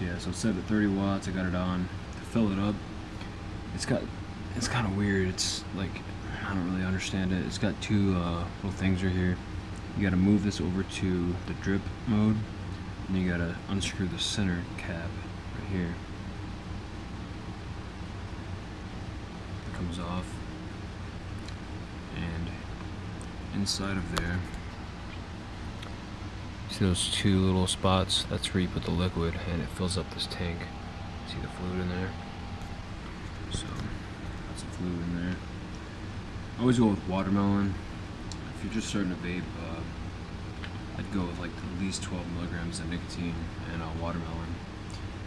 Yeah, so it's set at 30 watts. I got it on to fill it up. It's got, it's kind of weird. It's like, I don't really understand it. It's got two uh, little things right here. You got to move this over to the drip mode, and you got to unscrew the center cap right here. It comes off, and inside of there See those two little spots? That's where you put the liquid and it fills up this tank. See the fluid in there? So, that's the fluid in there. I always go with watermelon. If you're just starting to vape, uh, I'd go with like at least 12 milligrams of nicotine and uh, watermelon.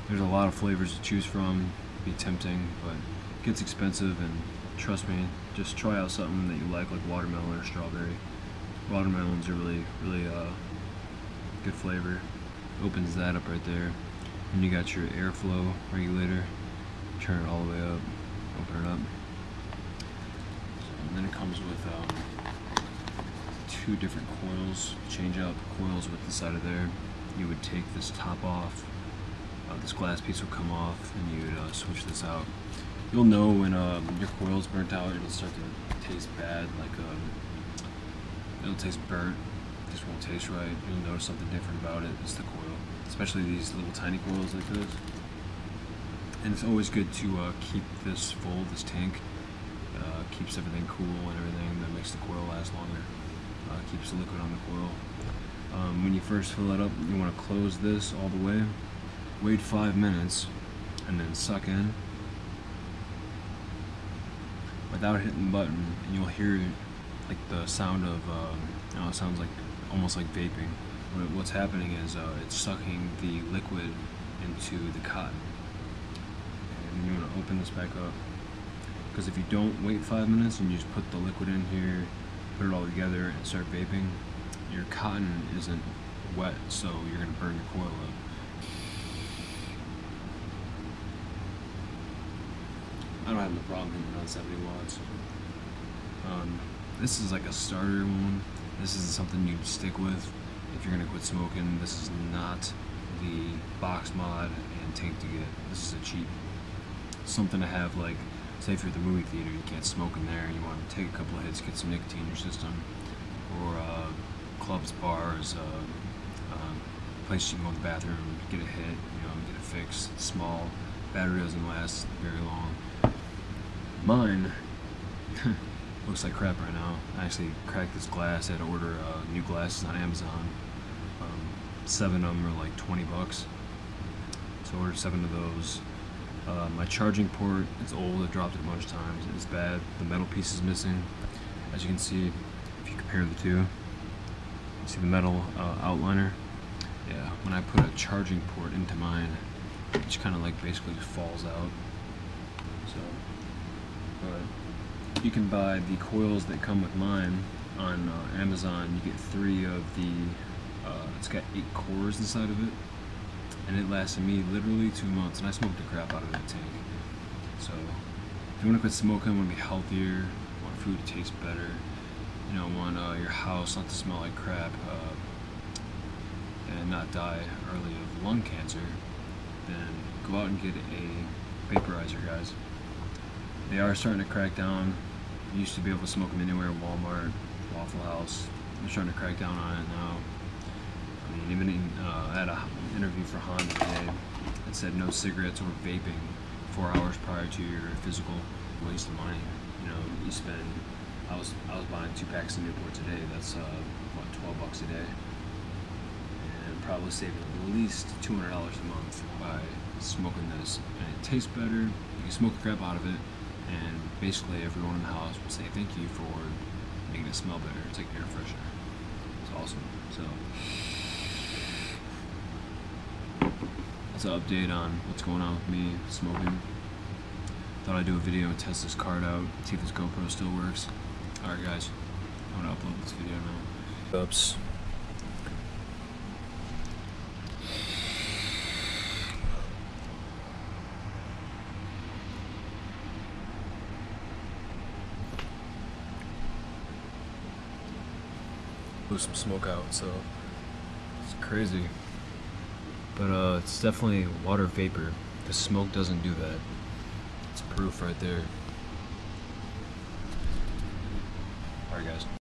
There's a lot of flavors to choose from. Be tempting, but it gets expensive and trust me, just try out something that you like, like watermelon or strawberry. Watermelons are really, really uh, good flavor. Opens that up right there. And you got your airflow regulator. Turn it all the way up. Open it up. And then it comes with um, two different coils. Change out coils with the side of there. You would take this top off. Uh, this glass piece will come off and you would uh, switch this out. You'll know when um, your coil's burnt out, it'll start to taste bad, like um, it'll taste burnt just won't taste right. You'll notice something different about it. It's the coil, especially these little tiny coils like this. And it's always good to uh, keep this full, this tank. Uh, keeps everything cool and everything that makes the coil last longer. Uh, keeps the liquid on the coil. Um, when you first fill it up, you want to close this all the way. Wait five minutes, and then suck in without hitting the button, and you'll hear like the sound of. Um, you know, it sounds like almost like vaping. What's happening is uh, it's sucking the liquid into the cotton. And you want to open this back up. Because if you don't wait five minutes and you just put the liquid in here, put it all together and start vaping, your cotton isn't wet, so you're going to burn your coil up. I don't have no problem hitting on 70 watts. Um, this is like a starter one. This isn't something you'd stick with if you're gonna quit smoking. This is not the box mod and tank to get. This is a cheap something to have like say if you're at the movie theater you can't smoke in there you want to take a couple of hits get some nicotine in your system or uh, clubs bars uh, uh, place you can go to the bathroom get a hit you know get a fix, it's small battery doesn't last very long mine looks like crap right now. I actually cracked this glass. I had to order uh, new glasses on Amazon. Um, seven of them are like 20 bucks. So I ordered seven of those. Uh, my charging port is old. I dropped it a bunch of times. It's bad. The metal piece is missing. As you can see, if you compare the two, you see the metal uh, outliner. Yeah, when I put a charging port into mine, it just kind of like basically just falls out. So, but you can buy the coils that come with mine on uh, Amazon. You get three of the, uh, it's got eight cores inside of it. And it lasted me literally two months, and I smoked the crap out of that tank. So, if you want to quit smoking, want to be healthier, want food to taste better, you know, want uh, your house not to smell like crap, uh, and not die early of lung cancer, then go out and get a vaporizer, guys. They are starting to crack down you used to be able to smoke them anywhere, Walmart, Waffle House. They're starting to crack down on it now. I mean, even in, uh, I had an interview for Honda today that said no cigarettes or vaping four hours prior to your physical waste of money. You know, you spend, I was, I was buying two packs of Newport today, that's uh, what, 12 bucks a day. And probably saving at least $200 a month by smoking this. And it tastes better, you can smoke the crap out of it, and basically everyone in the house would say thank you for making it smell better. It's like air freshener. It's awesome. So that's an update on what's going on with me smoking. Thought I'd do a video and test this card out, see if this GoPro still works. Alright guys, I'm gonna upload this video now. Oops. Blew some smoke out, so it's crazy. but uh, it's definitely water vapor. The smoke doesn't do that. It's proof right there. Alright guys.